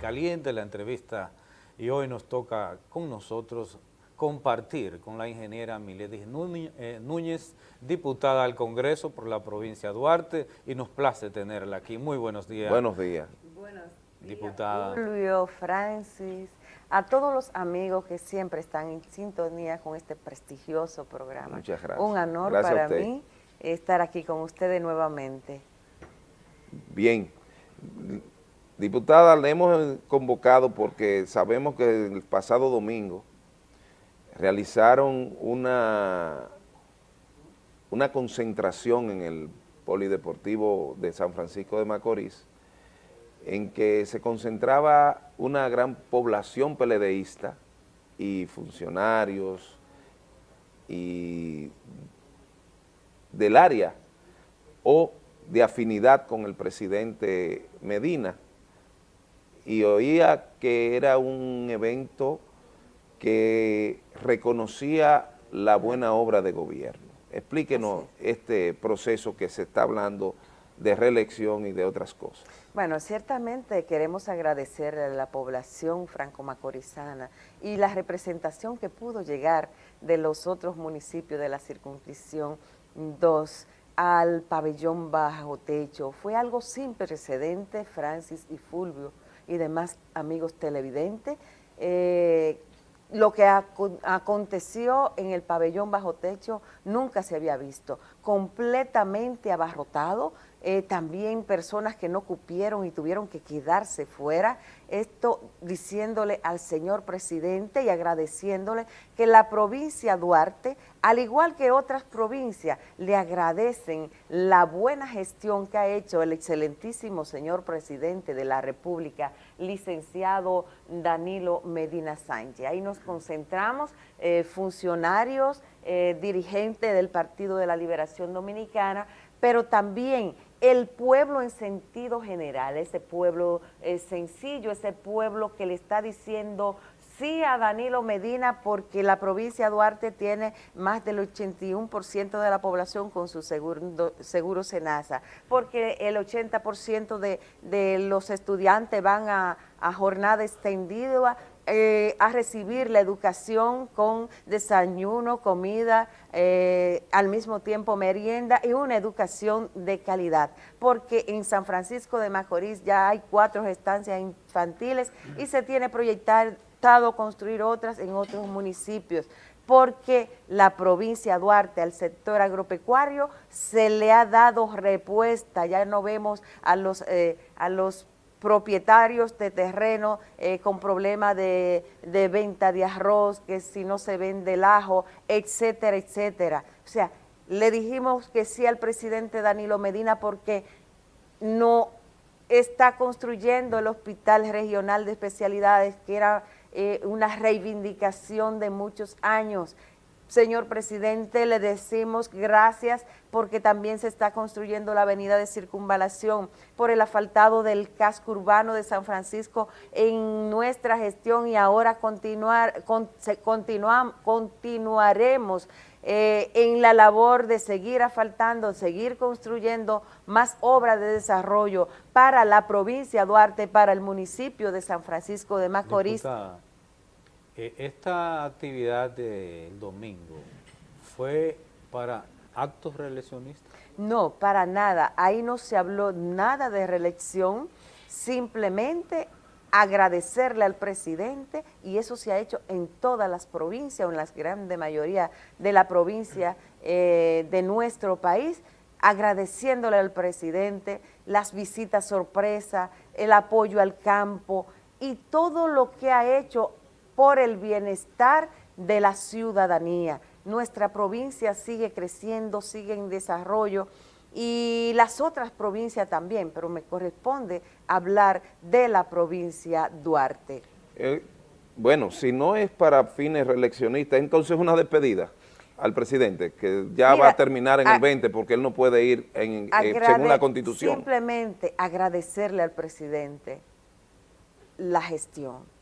caliente la entrevista y hoy nos toca con nosotros compartir con la ingeniera Miledis eh, Núñez, diputada al Congreso por la provincia de Duarte, y nos place tenerla aquí. Muy buenos días. Buenos días. Buenos días, diputada. Julio, Francis, a todos los amigos que siempre están en sintonía con este prestigioso programa. Muchas gracias. Un honor para mí estar aquí con ustedes nuevamente. Bien. Diputada, le hemos convocado porque sabemos que el pasado domingo realizaron una, una concentración en el Polideportivo de San Francisco de Macorís, en que se concentraba una gran población peledeísta y funcionarios y del área o de afinidad con el presidente Medina y oía que era un evento que reconocía la buena obra de gobierno. Explíquenos este proceso que se está hablando de reelección y de otras cosas. Bueno, ciertamente queremos agradecer a la población franco-macorizana y la representación que pudo llegar de los otros municipios de la circunscripción 2 al pabellón bajo techo. Fue algo sin precedente, Francis y Fulvio y demás amigos televidentes, eh, lo que aconteció en el pabellón bajo techo nunca se había visto, completamente abarrotado, eh, también personas que no cupieron y tuvieron que quedarse fuera, esto diciéndole al señor presidente y agradeciéndole que la provincia Duarte, al igual que otras provincias, le agradecen la buena gestión que ha hecho el excelentísimo señor presidente de la República, licenciado Danilo Medina Sánchez. Ahí nos concentramos, eh, funcionarios, eh, dirigentes del Partido de la Liberación Dominicana, pero también el pueblo en sentido general, ese pueblo eh, sencillo, ese pueblo que le está diciendo sí a Danilo Medina porque la provincia de Duarte tiene más del 81% de la población con su seguro, seguro Senasa, porque el 80% de, de los estudiantes van a, a jornada extendida eh, a recibir la educación con desayuno, comida, eh, al mismo tiempo merienda y una educación de calidad, porque en San Francisco de Macorís ya hay cuatro estancias infantiles y se tiene proyectado construir otras en otros municipios. Porque la provincia Duarte al sector agropecuario se le ha dado respuesta, ya no vemos a los, eh, a los propietarios de terreno eh, con problemas de, venta de arroz, que si no se vende el ajo, etcétera, etcétera. O sea, le dijimos que sí al presidente Danilo Medina porque no está construyendo el Hospital Regional de Especialidades, que era eh, una reivindicación de muchos años, Señor presidente, le decimos gracias porque también se está construyendo la avenida de circunvalación por el asfaltado del casco urbano de San Francisco en nuestra gestión y ahora continuar, continuaremos eh, en la labor de seguir asfaltando, seguir construyendo más obras de desarrollo para la provincia de Duarte, para el municipio de San Francisco de Macorís. Esta actividad del domingo fue para actos reeleccionistas. No, para nada. Ahí no se habló nada de reelección, simplemente agradecerle al presidente y eso se ha hecho en todas las provincias o en la grande mayoría de la provincia eh, de nuestro país, agradeciéndole al presidente las visitas sorpresa, el apoyo al campo y todo lo que ha hecho por el bienestar de la ciudadanía. Nuestra provincia sigue creciendo, sigue en desarrollo y las otras provincias también, pero me corresponde hablar de la provincia Duarte. Eh, bueno, si no es para fines reeleccionistas, entonces una despedida al presidente, que ya va a terminar en el 20 porque él no puede ir en, eh, según la Constitución. Simplemente agradecerle al presidente la gestión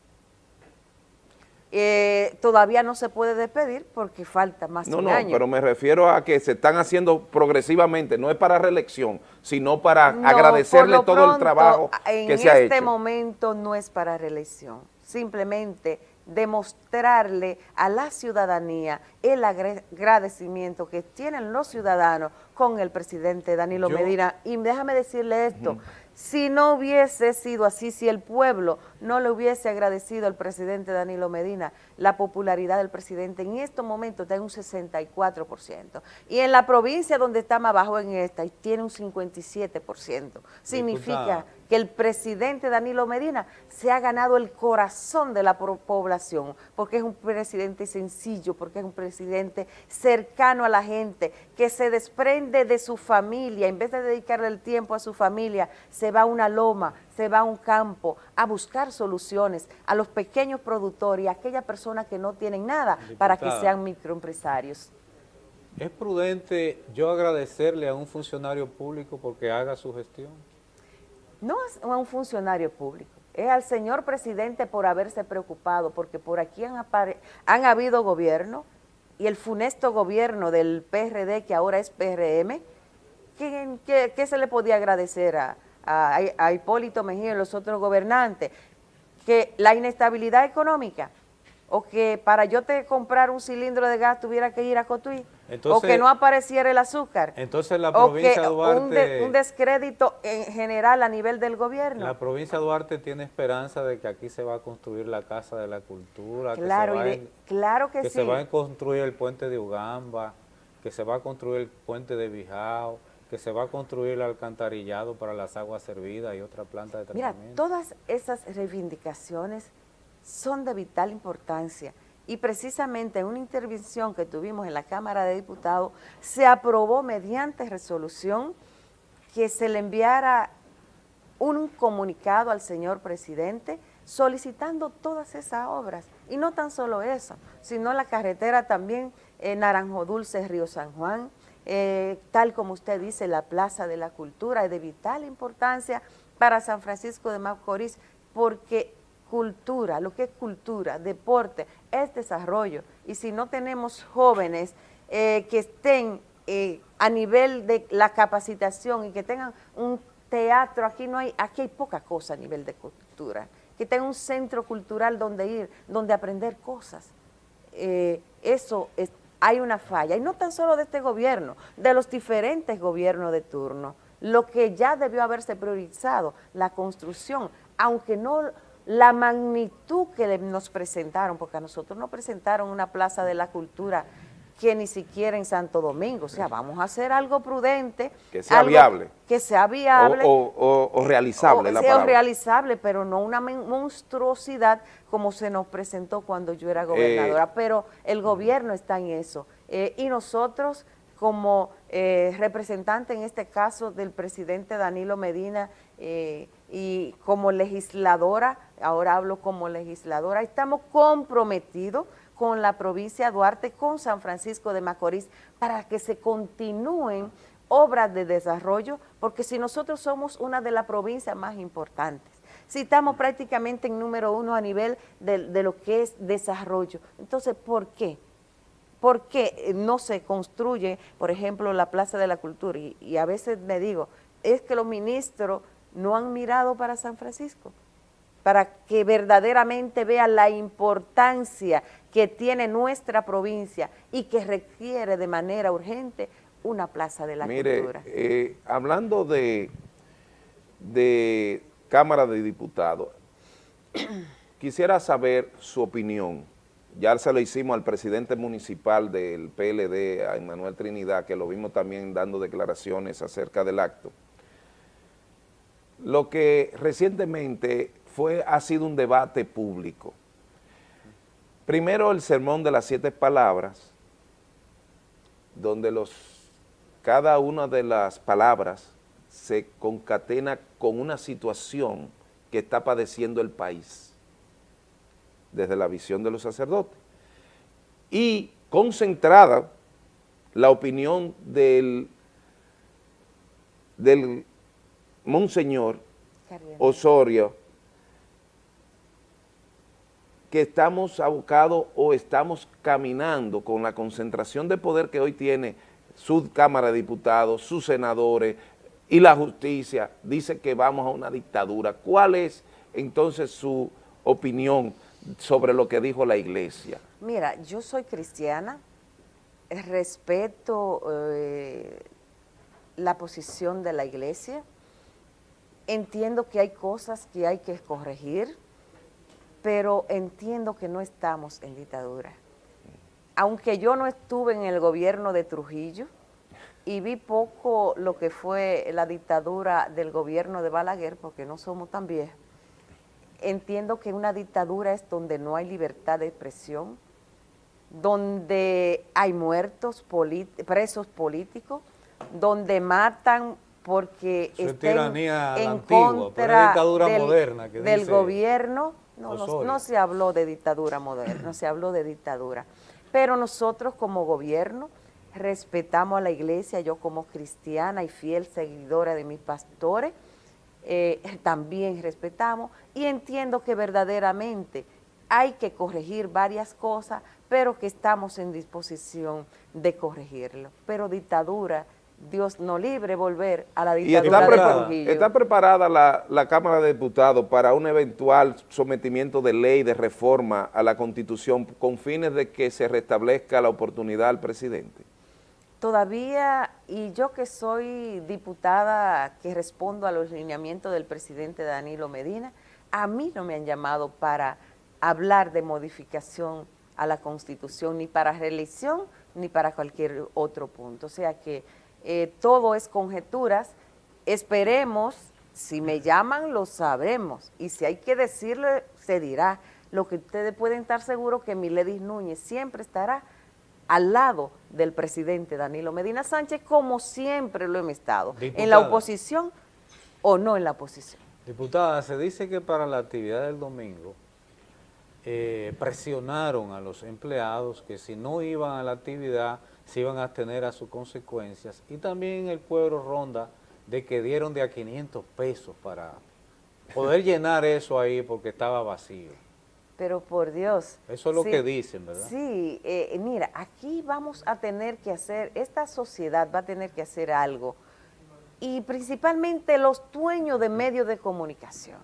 eh, todavía no se puede despedir porque falta más no, de un no, año. No, pero me refiero a que se están haciendo progresivamente, no es para reelección, sino para No, agradecerle todo el trabajo que se ha hecho. En este momento no es para reelección, simplemente demostrarle a la ciudadanía el agradecimiento que tienen los ciudadanos con el presidente Danilo Yo- Medina. Y déjame decirle esto, si no hubiese sido así, si el pueblo no le hubiese agradecido al presidente Danilo Medina, la popularidad del presidente en estos momentos está en un 64%. Y en la provincia donde está más bajo en esta, tiene un 57%. Significa. Que el presidente Danilo Medina se ha ganado el corazón de la población, porque es un presidente sencillo, porque es un presidente cercano a la gente, que se desprende de su familia, en vez de dedicarle el tiempo a su familia, se va a una loma, se va a un campo a buscar soluciones a los pequeños productores y a aquellas personas que no tienen nada para que sean microempresarios. ¿Es prudente yo agradecerle a un funcionario público porque haga su gestión? No a un funcionario público, es al señor presidente por haberse preocupado, porque por aquí han, habido gobierno y el funesto gobierno del PRD, que ahora es PRM, ¿qué, se le podía agradecer a, a- a Hipólito Mejía y los otros gobernantes? Que la inestabilidad económica, o que para yo te comprar un cilindro de gas tuviera que ir a Cotuí, o que no apareciera el azúcar, Entonces la o que provincia de un, Duarte... de- un descrédito en general a nivel del gobierno. La provincia Duarte tiene esperanza de que aquí se va a construir la Casa de la Cultura, Claro, que, se va, de- claro que, que sí. se va a construir el puente de Ugamba, que se va a construir el puente de Bijao, que se va a construir el alcantarillado para las aguas servidas y otra planta de Mira, tratamiento. todas esas reivindicaciones son de vital importancia y precisamente en una intervención que tuvimos en la Cámara de Diputados se aprobó mediante resolución que se le enviara un comunicado al señor presidente solicitando todas esas obras. Y no tan solo eso, sino la carretera también eh, Naranjo Dulce, Río San Juan, eh, tal como usted dice, la Plaza de la Cultura, es de vital importancia para San Francisco de Macorís, porque cultura, lo que es cultura, deporte, es desarrollo. Y si no tenemos jóvenes eh, que estén eh, a nivel de la capacitación y que tengan un teatro, aquí no hay, aquí hay poca cosa a nivel de cultura, que tengan un centro cultural donde ir, donde aprender cosas. Eh, eso es, hay una falla, y no tan solo de este gobierno, de los diferentes gobiernos de turno, lo que ya debió haberse priorizado, la construcción, aunque no la magnitud que le- nos presentaron, porque a nosotros nos presentaron una plaza de la cultura que ni siquiera en Santo Domingo, o sea, vamos a hacer algo prudente. Que sea viable. Que sea viable. O, o- o- o realizable o la sea, palabra. realizable, pero no una monstruosidad como se nos presentó cuando yo era gobernadora, pero el gobierno está en eso. Eh, y nosotros, como eh, representante en este caso del presidente Danilo Medina eh, y como legisladora, ahora hablo como legisladora, estamos comprometidos con la provincia de Duarte, con San Francisco de Macorís, para que se continúen obras de desarrollo, porque si nosotros somos una de las provincias más importantes, si estamos prácticamente en número uno a nivel de, lo que es desarrollo, entonces, ¿por qué? ¿Por qué no se construye, por ejemplo, la Plaza de la Cultura? Y a veces me digo, es que los ministros no han mirado para San Francisco, para que verdaderamente vean la importancia que tiene nuestra provincia y que requiere de manera urgente una Plaza de la Mire, Cultura. eh, hablando de, de Cámara de Diputados, quisiera saber su opinión. Ya se lo hicimos al presidente municipal del PLD, a Emanuel Trinidad, que lo vimos también dando declaraciones acerca del acto. Lo que recientemente fue, ha sido un debate público. Primero el sermón de las siete palabras, donde los, cada una de las palabras se concatena con una situación que está padeciendo el país, desde la visión de los sacerdotes. Y concentrada la opinión del, del monseñor. Osorio que estamos abocados o estamos caminando con la concentración de poder que hoy tiene su Cámara de Diputados, sus senadores y la justicia, dice que vamos a una dictadura. ¿Cuál es entonces su opinión sobre lo que dijo la iglesia? Mira, yo soy cristiana, respeto eh, la posición de la iglesia, entiendo que hay cosas que hay que corregir, pero entiendo que no estamos en dictadura. Aunque yo no estuve en el gobierno de Trujillo y vi poco lo que fue la dictadura del gobierno de Balaguer, porque no somos tan viejos, entiendo que una dictadura es donde no hay libertad de expresión, donde hay muertos, presos políticos, donde matan porque estén en contra del, moderna del gobierno. No, no, se habló de dictadura moderna, no se habló de dictadura. Pero nosotros como gobierno respetamos a la iglesia, yo como cristiana y fiel seguidora de mis pastores, eh, también respetamos y entiendo que verdaderamente hay que corregir varias cosas, pero que estamos en disposición de corregirlo. Pero dictadura, Dios no libre volver a la dictadura ¿Y está, preparada la, la, Cámara de Diputados para un eventual sometimiento de ley de reforma a la Constitución con fines de que se restablezca la oportunidad al presidente? Todavía, y yo que soy diputada que respondo a los lineamientos del presidente Danilo Medina, a mí no me han llamado para hablar de modificación a la Constitución, ni para reelección, ni para cualquier otro punto. O sea que eh, todo es conjeturas, esperemos, si me llaman lo sabremos, y si hay que decirle, se dirá. Lo que ustedes pueden estar seguros que Miledis Núñez siempre estará al lado del presidente Danilo Medina Sánchez, como siempre lo hemos estado, en la oposición o no en la oposición. Diputada, se dice que para la actividad del domingo eh, presionaron a los empleados que si no iban a la actividad se iban a tener a sus consecuencias y también el pueblo ronda de que dieron de a 500 pesos para poder llenar eso ahí porque estaba vacío. Pero por Dios. Eso es lo que dicen, ¿verdad? Sí, eh, mira, aquí vamos a tener que hacer, esta sociedad va a tener que hacer algo y principalmente los dueños de medios de comunicación.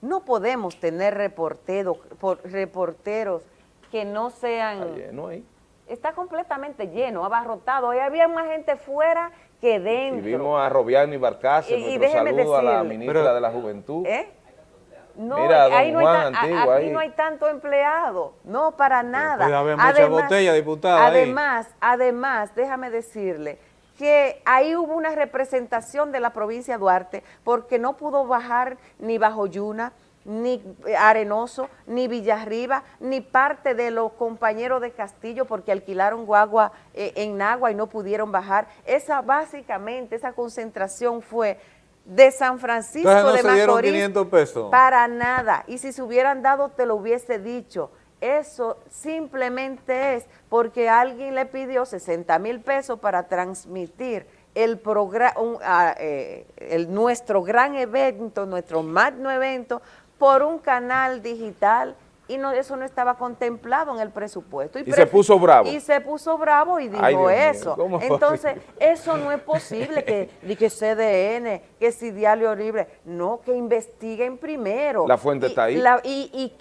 No podemos tener reporteros, reporteros que no sean... Lleno ahí. Está completamente lleno, abarrotado. Ahí había más gente fuera que dentro. Y vimos a Robiano y Barcase, nuestro saludo a la ministra de la Juventud. ¿Eh? No, ahí, no hay aquí no hay tanto empleado, no para nada. además, diputada. Además, además, déjame decirle que ahí hubo una representación de la provincia de Duarte porque no pudo bajar ni Bajo Yuna, ni Arenoso, ni Villarriba, ni parte de los compañeros de Castillo porque alquilaron guagua eh, en Nagua y no pudieron bajar. Esa básicamente, esa concentración fue de San Francisco de Macorís 500 pesos. para nada. Y si se hubieran dado, te lo hubiese dicho. Eso simplemente es porque alguien le pidió 60 mil pesos para transmitir el programa, eh, el, nuestro gran evento, nuestro magno evento, por un canal digital y no, eso no estaba contemplado en el presupuesto. Y, se puso bravo. Y se puso bravo y dijo eso. Entonces, eso no es posible que, que CDN, que si Diario Libre, no, que investiguen primero. La fuente está ahí. y,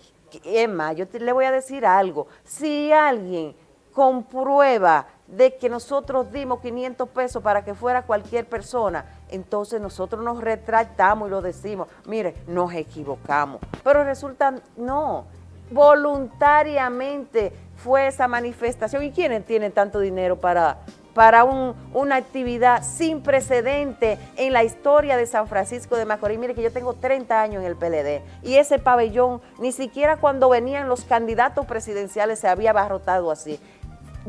Emma, yo le voy a decir algo. Si alguien comprueba de que nosotros dimos 500 pesos para que fuera cualquier persona, entonces nosotros nos retractamos y lo decimos, mire, nos equivocamos. Pero resulta, no, voluntariamente fue esa manifestación. ¿Y quiénes tienen tanto dinero para, para una actividad sin precedente en la historia de San Francisco de Macorís? Mire que yo tengo 30 años en el PLD y ese pabellón, ni siquiera cuando venían los candidatos presidenciales se había abarrotado así.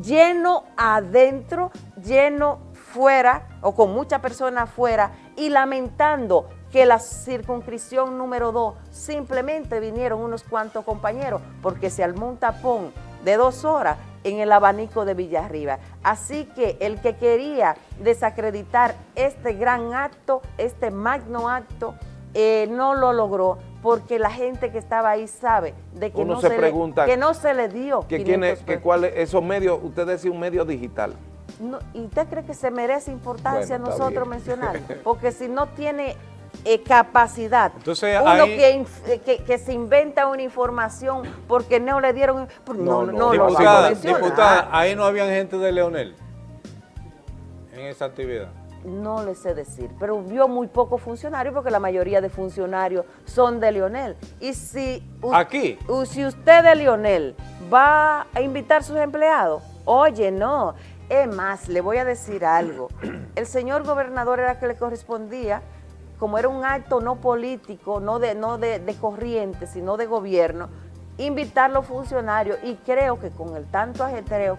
Lleno adentro, lleno fuera o con muchas personas afuera y lamentando que la circunscripción número 2 simplemente vinieron unos cuantos compañeros porque se armó un tapón de dos horas en el abanico de Villarriba. Así que el que quería desacreditar este gran acto, este magno acto, eh, no lo logró porque la gente que estaba ahí sabe de que, Uno no, se se pregunta le, que no se le dio que, 500 quién es- que cuál es- esos medios, usted decía un medio digital. No, ¿Y usted cree que se merece importancia Bueno, nosotros mencionar? Porque si no tiene eh, capacidad, Entonces, uno ahí- que, inf- eh, que, que se inventa una información porque no le dieron, pues no, No, no, lo Diputada, diputada, ahí no había gente de Leonel en esa actividad. No le sé decir, pero vio muy pocos funcionarios porque la mayoría de funcionarios son de Lionel. Y si, Aquí. si usted de Lionel va a invitar a sus empleados, oye, no. Es más, le voy a decir algo. El señor gobernador era que le correspondía, como era un acto no político, no de, no de, de corriente, sino de gobierno, invitar a los funcionarios y creo que con el tanto ajetreo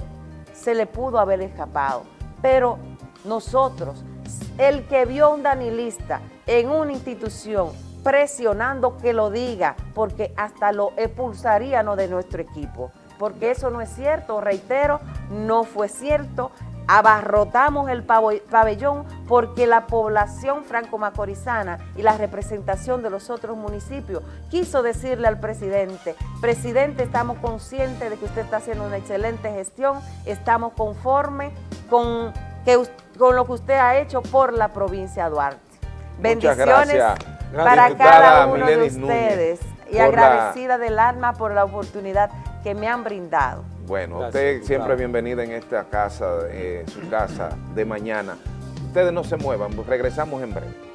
se le pudo haber escapado. Pero nosotros, el que vio a un danilista en una institución presionando que lo diga, porque hasta lo expulsaríamos de nuestro equipo, porque eso no es cierto, reitero, no fue cierto, abarrotamos el pabellón porque la población franco-macorizana y la representación de los otros municipios quiso decirle al presidente, presidente, estamos conscientes de que usted está haciendo una excelente gestión, estamos conformes con, que, us- con lo que usted ha hecho por la provincia de Duarte. Muchas Bendiciones gracias, para cada uno de Núñez, ustedes y la- agradecida del alma por la oportunidad que me han brindado. Bueno, Gracias, usted siempre bienvenida en esta casa, eh, su casa de mañana. Ustedes no se muevan, regresamos en breve.